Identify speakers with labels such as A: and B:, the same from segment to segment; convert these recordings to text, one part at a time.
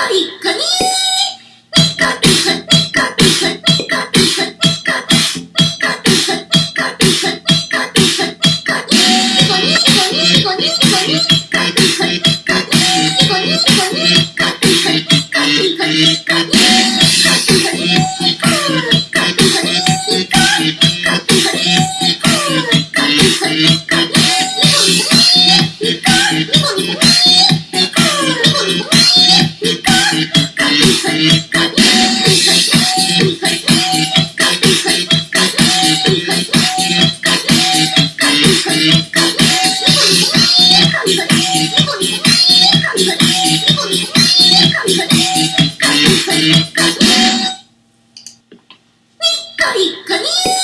A: コリックにコリコリ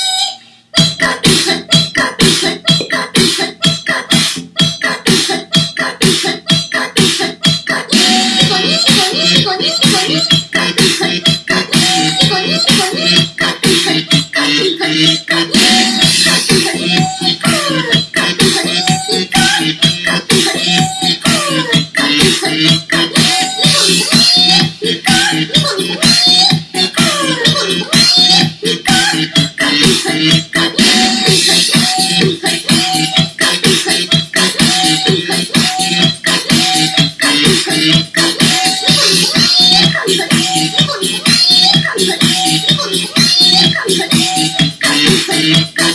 A: Thank you.